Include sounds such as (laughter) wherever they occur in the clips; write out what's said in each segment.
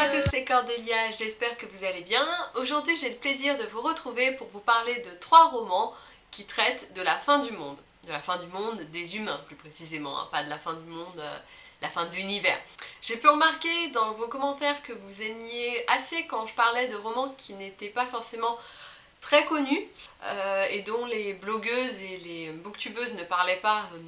à tous, c'est Cordélia, j'espère que vous allez bien. Aujourd'hui j'ai le plaisir de vous retrouver pour vous parler de trois romans qui traitent de la fin du monde. De la fin du monde des humains plus précisément, hein, pas de la fin du monde, euh, la fin de l'univers. J'ai pu remarquer dans vos commentaires que vous aimiez assez quand je parlais de romans qui n'étaient pas forcément très connus euh, et dont les blogueuses et les booktubeuses ne parlaient pas euh,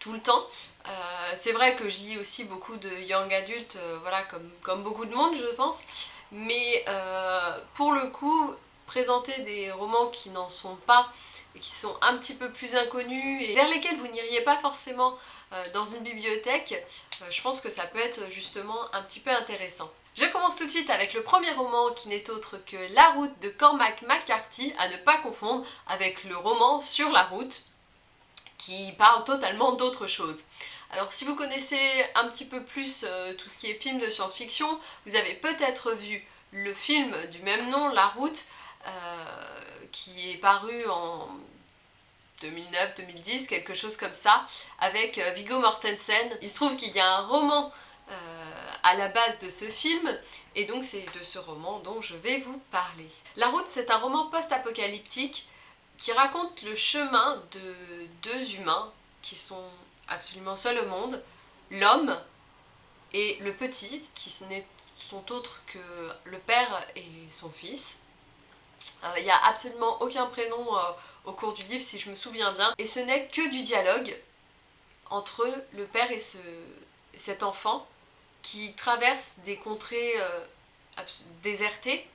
tout le temps. Euh, c'est vrai que je lis aussi beaucoup de young adultes, voilà, comme, comme, beaucoup de monde je pense, mais pour le coup, présenter des romans qui n'en sont pas et qui sont un petit peu plus inconnus et vers lesquels vous n'iriez pas forcément dans une bibliothèque, je pense que ça peut être justement un petit peu intéressant. Je commence tout de suite avec le premier roman qui n'est autre que La route de Cormac McCarthy, à ne pas confondre avec le roman Sur la route, qui parle totalement d'autre chose. Alors si vous connaissez un petit peu plus euh, tout ce qui est film de science-fiction, vous avez peut-être vu le film du même nom, La route, euh, qui est paru en 2009-2010, quelque chose comme ça, avec euh, Viggo Mortensen. Il se trouve qu'il y a un roman à la base de ce film, et donc c'est de ce roman dont je vais vous parler. La route, c'est un roman post-apocalyptique qui raconte le chemin de deux humains qui sont absolument seuls au monde, l'homme et le petit, qui sont autres que le père et son fils. Euh, il n'y a absolument aucun prénom euh, au cours du livre si je me souviens bien, et ce n'est que du dialogue entre le père et ce, cet enfant qui traverse des contrées euh, désertées,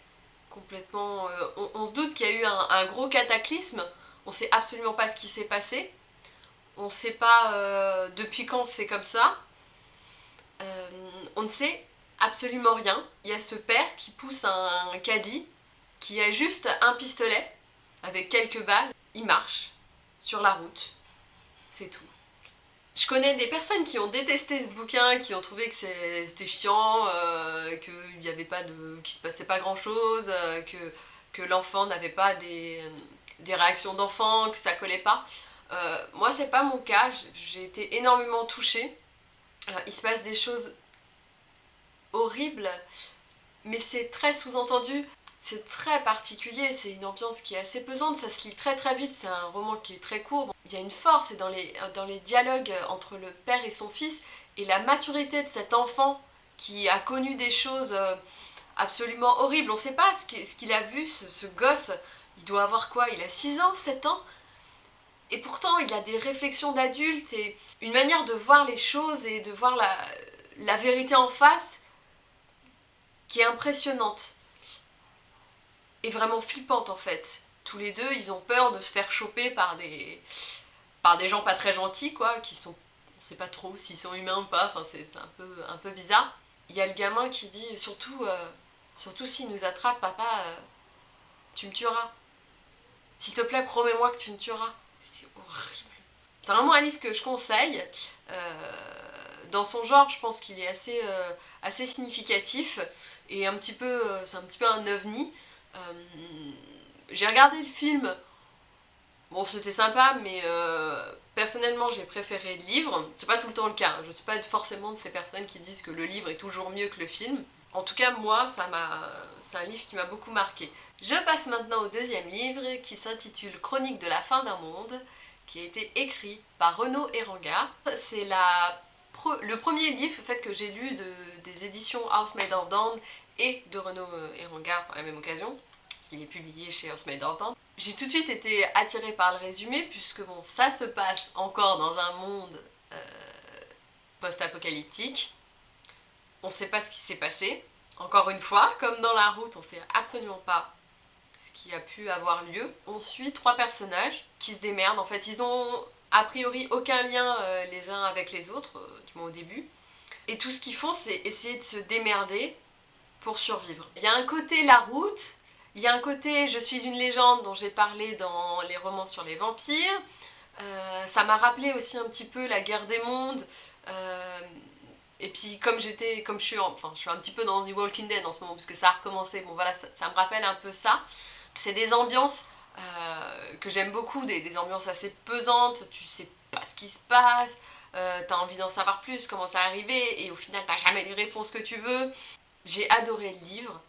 complètement... Euh, on, se doute qu'il y a eu un, gros cataclysme, on sait absolument pas ce qui s'est passé, on sait pas euh, depuis quand c'est comme ça, on ne sait absolument rien. Il y a ce père qui pousse un caddie, qui a juste un pistolet, avec quelques balles, il marche sur la route, c'est tout. Je connais des personnes qui ont détesté ce bouquin, qui ont trouvé que c'était chiant, euh, qu'il n'y avait pas de... qu'il se passait pas grand chose, euh, que, que l'enfant n'avait pas des, des réactions d'enfant, que ça collait pas. Euh, moi c'est pas mon cas, j'ai été énormément touchée. il se passe des choses horribles, mais c'est très sous-entendu. C'est très particulier, c'est une ambiance qui est assez pesante, ça se lit très très vite, c'est un roman qui est très court. Il y a une force dans les, dans les dialogues entre le père et son fils, et la maturité de cet enfant qui a connu des choses euh, absolument horribles. On ne sait pas ce qu'il a vu, ce, gosse, il doit avoir quoi? Il a 6 ans, 7 ans? Et pourtant, il a des réflexions d'adulte et une manière de voir les choses et de voir la, la vérité en face qui est impressionnante est vraiment flippante en fait. Tous les deux, ils ont peur de se faire choper par des, par des gens pas très gentils, quoi, qui sont... On sait pas trop s'ils sont humains ou pas, enfin c'est un peu, un peu bizarre. Il y a le gamin qui dit, surtout, euh, surtout s'il nous attrape, papa, euh, tu me tueras. S'il te plaît, promets-moi que tu me tueras. C'est horrible. C'est vraiment un livre que je conseille. Euh, dans son genre, je pense qu'il est assez, assez significatif et un petit peu, c'est un petit peu un ovni. Euh, j'ai regardé le film, bon c'était sympa, mais euh, personnellement j'ai préféré le livre. C'est pas tout le temps le cas, hein. je suis pas forcément de ces personnes qui disent que le livre est toujours mieux que le film. En tout cas, moi, c'est un livre qui m'a beaucoup marqué. Je passe maintenant au deuxième livre qui s'intitule Chronique de la fin d'un monde, qui a été écrit par Renaud Eranga. C'est le premier livre fait, que j'ai lu des éditions House Made of Dawn et de Renaud Eranga par la même occasion qu'il est publié chez Osmade Horton. J'ai tout de suite été attirée par le résumé puisque bon, ça se passe encore dans un monde euh, post-apocalyptique. On ne sait pas ce qui s'est passé. Encore une fois, comme dans la route, on ne sait absolument pas ce qui a pu avoir lieu. On suit trois personnages qui se démerdent. En fait, ils ont a priori aucun lien euh, les uns avec les autres, euh, du moins au début. Et tout ce qu'ils font, c'est essayer de se démerder pour survivre. Il y a un côté la route, il y a un côté je suis une légende dont j'ai parlé dans les romans sur les vampires. Euh, ça m'a rappelé aussi un petit peu la guerre des mondes. Et puis comme j'étais, comme je suis, enfin un petit peu dans The Walking Dead en ce moment parce que ça a recommencé, bon voilà, ça, me rappelle un peu ça. C'est des ambiances euh, que j'aime beaucoup, des, ambiances assez pesantes, tu sais pas ce qui se passe, t'as envie d'en savoir plus, comment ça arrivé, et au final t'as jamais les réponses que tu veux. J'ai adoré le livre.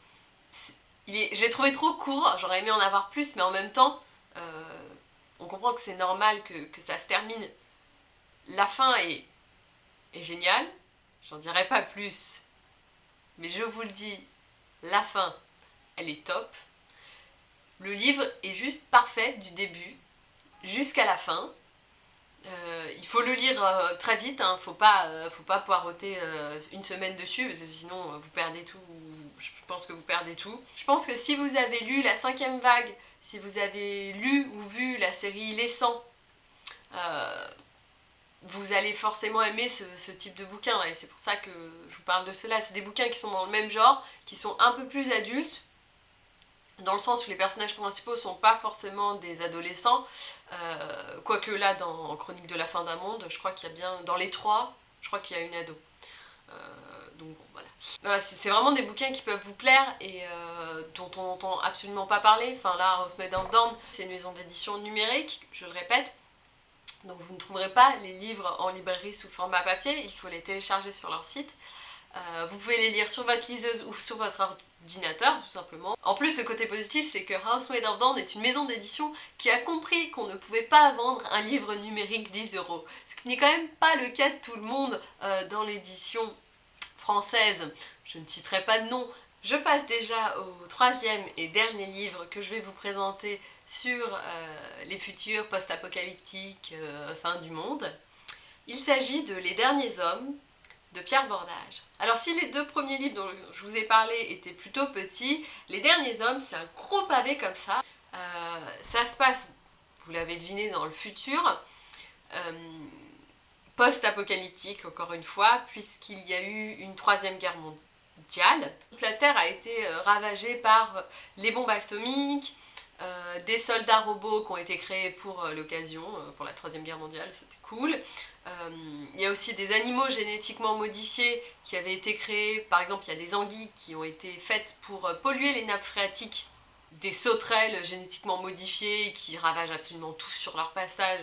Je l'ai trouvé trop court, j'aurais aimé en avoir plus, mais en même temps, euh, on comprend que c'est normal que, ça se termine. La fin est, est géniale, j'en dirai pas plus, mais je vous le dis, la fin, elle est top. Le livre est juste parfait du début jusqu'à la fin. Euh, il faut le lire euh, très vite, hein, faut pas, euh, faut pas poireauter une semaine dessus, parce que sinon vous perdez tout, je pense que vous perdez tout. Je pense que si vous avez lu La cinquième vague, si vous avez lu ou vu la série Les 100, vous allez forcément aimer ce, type de bouquin, et c'est pour ça que je vous parle de cela. C'est des bouquins qui sont dans le même genre, qui sont un peu plus adultes, dans le sens où les personnages principaux sont pas forcément des adolescents, euh, quoique là, dans Chronique de la fin d'un monde, je crois qu'il y a bien, dans les trois, je crois qu'il y a une ado. Euh, donc bon, voilà. voilà c'est vraiment des bouquins qui peuvent vous plaire et euh, dont on n'entend absolument pas parler. Enfin là, House Made of Dawn, c'est une maison d'édition numérique, je le répète. Donc vous ne trouverez pas les livres en librairie sous format papier, il faut les télécharger sur leur site. Vous pouvez les lire sur votre liseuse ou sur votre ordinateur, tout simplement. En plus, le côté positif, c'est que Made of Dawn est une maison d'édition qui a compris qu'on ne pouvait pas vendre un livre numérique 10 euros. Ce qui n'est quand même pas le cas de tout le monde euh, dans l'édition française. Je ne citerai pas de nom. Je passe déjà au troisième et dernier livre que je vais vous présenter sur euh, les futurs post-apocalyptiques euh, fin du monde. Il s'agit de Les Derniers Hommes de Pierre Bordage. Alors si les deux premiers livres dont je vous ai parlé étaient plutôt petits, Les Derniers Hommes, c'est un gros pavé comme ça. Euh, ça se passe, vous l'avez deviné, dans le futur, euh, post-apocalyptique encore une fois, puisqu'il y a eu une troisième guerre mondiale. Toute la Terre a été euh, ravagée par les bombes atomiques, euh, des soldats robots qui ont été créés pour euh, l'occasion, euh, pour la troisième guerre mondiale, c'était cool. Il y a aussi des animaux génétiquement modifiés qui avaient été créés, par exemple il y a des anguilles qui ont été faites pour polluer les nappes phréatiques, des sauterelles génétiquement modifiées qui ravagent absolument tout sur leur passage,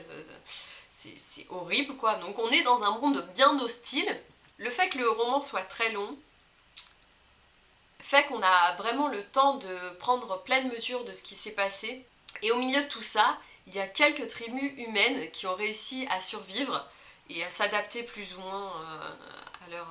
c'est horrible quoi. Donc on est dans un monde bien hostile. Le fait que le roman soit très long, fait qu'on a vraiment le temps de prendre pleine mesure de ce qui s'est passé. Et au milieu de tout ça, il y a quelques tribus humaines qui ont réussi à survivre et à s'adapter plus ou moins euh,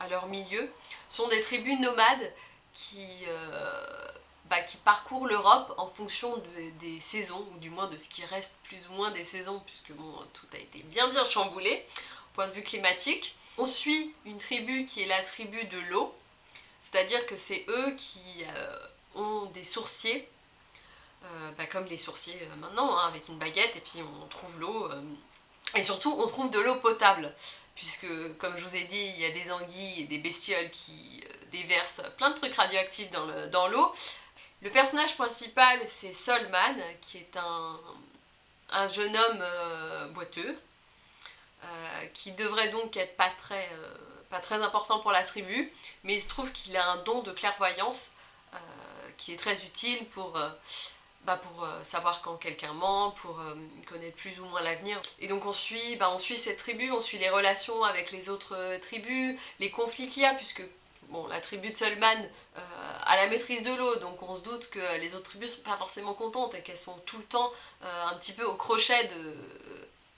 à, leur, milieu. Ce sont des tribus nomades qui, euh, bah, parcourent l'Europe en fonction des saisons, ou du moins de ce qui reste plus ou moins des saisons, puisque tout a été bien bien chamboulé, au point de vue climatique. On suit une tribu qui est la tribu de l'eau, c'est-à-dire que c'est eux qui euh, ont des sourciers, euh, bah, comme les sourciers euh, maintenant, hein, avec une baguette, et puis on trouve l'eau. et surtout, on trouve de l'eau potable, puisque, comme je vous ai dit, il y a des anguilles et des bestioles qui déversent plein de trucs radioactifs dans l'eau. Le, personnage principal, c'est Solman, qui est un, jeune homme boiteux, qui devrait donc être pas très pas très important pour la tribu, mais il se trouve qu'il a un don de clairvoyance euh, qui est très utile pour, euh, bah pour euh, savoir quand quelqu'un ment, pour connaître plus ou moins l'avenir. Et donc on suit, bah on suit cette tribu, on suit les relations avec les autres tribus, les conflits qu'il y a, puisque bon, la tribu de Solman a la maîtrise de l'eau, donc on se doute que les autres tribus sont pas forcément contentes et qu'elles sont tout le temps un petit peu au crochet de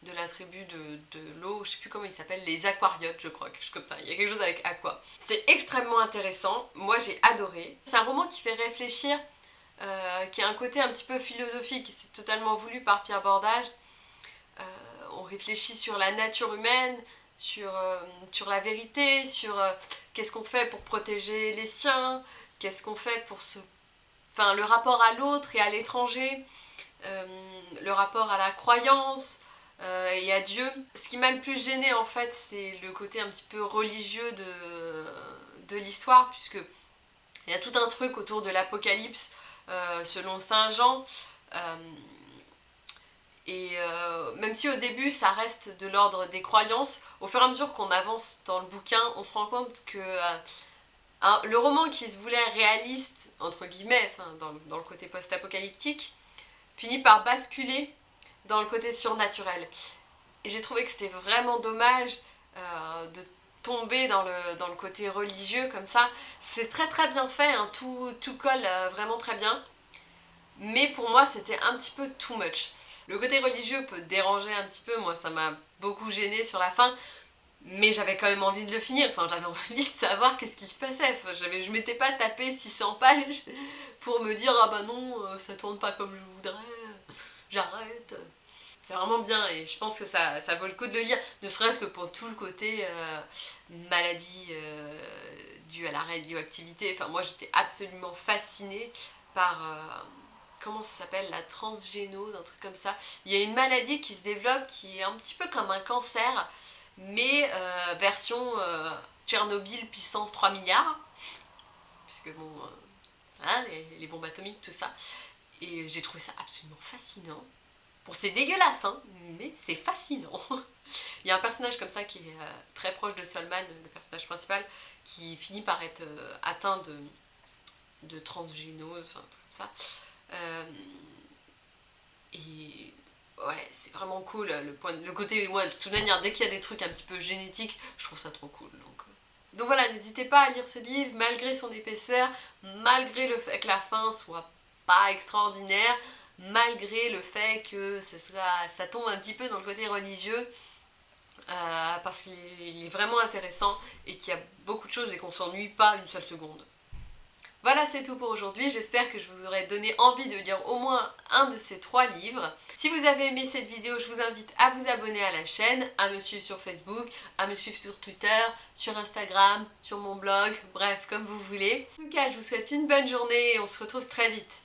de la tribu de, l'eau, je sais plus comment il s'appelle, les aquariotes je crois, quelque chose comme ça, il y a quelque chose avec aqua. C'est extrêmement intéressant, moi j'ai adoré. C'est un roman qui fait réfléchir, euh, qui a un côté un petit peu philosophique, c'est totalement voulu par Pierre Bordage. Euh, on réfléchit sur la nature humaine, sur, euh, sur la vérité, sur qu'est-ce qu'on fait pour protéger les siens, qu'est-ce qu'on fait pour se... Enfin, le rapport à l'autre et à l'étranger, le rapport à la croyance, euh, et à Dieu. Ce qui m'a le plus gêné en fait c'est le côté un petit peu religieux de, l'histoire puisque il y a tout un truc autour de l'apocalypse euh, selon Saint Jean euh, et même si au début ça reste de l'ordre des croyances, au fur et à mesure qu'on avance dans le bouquin, on se rend compte que le roman qui se voulait réaliste, entre guillemets, dans le côté post-apocalyptique, finit par basculer dans le côté surnaturel. Et j'ai trouvé que c'était vraiment dommage euh, de tomber dans le, dans le côté religieux comme ça. C'est très très bien fait, hein. tout, tout colle euh, vraiment très bien. Mais pour moi c'était un petit peu too much. Le côté religieux peut déranger un petit peu, moi ça m'a beaucoup gêné sur la fin, mais j'avais quand même envie de le finir, enfin j'avais (laughs) envie de savoir qu'est-ce qui se passait, enfin, je m'étais pas tapé 600 pages (laughs) pour me dire ah bah non, euh, ça tourne pas comme je voudrais, j'arrête. C'est vraiment bien et je pense que ça, ça, vaut le coup de le lire, ne serait-ce que pour tout le côté euh, maladie euh, due à la radioactivité. Enfin moi j'étais absolument fascinée par... comment ça s'appelle La transgénose, un truc comme ça. Il y a une maladie qui se développe qui est un petit peu comme un cancer, mais euh, version euh, Tchernobyl puissance 3 milliards, puisque bon, euh, hein, les, bombes atomiques, tout ça. Et j'ai trouvé ça absolument fascinant. Pour c'est dégueulasse, hein, mais c'est fascinant. (laughs) Il y a un personnage comme ça qui est très proche de Solman, le personnage principal, qui finit par être atteint de, de transgénose, enfin, tout ça. et ouais, c'est vraiment cool, le, point, le côté, moi, de toute manière, dès qu'il y a des trucs un petit peu génétiques, je trouve ça trop cool. Donc, euh. donc voilà, n'hésitez pas à lire ce livre, malgré son épaisseur, malgré le fait que la fin soit extraordinaire, malgré le fait que ça, sera, ça tombe un petit peu dans le côté religieux, euh, parce qu'il est vraiment intéressant et qu'il y a beaucoup de choses et qu'on s'ennuie pas une seule seconde. Voilà, c'est tout pour aujourd'hui. J'espère que je vous aurai donné envie de lire au moins un de ces trois livres. Si vous avez aimé cette vidéo, je vous invite à vous abonner à la chaîne, à me suivre sur Facebook, à me suivre sur Twitter, sur Instagram, sur mon blog, bref, comme vous voulez. En tout cas, je vous souhaite une bonne journée et on se retrouve très vite.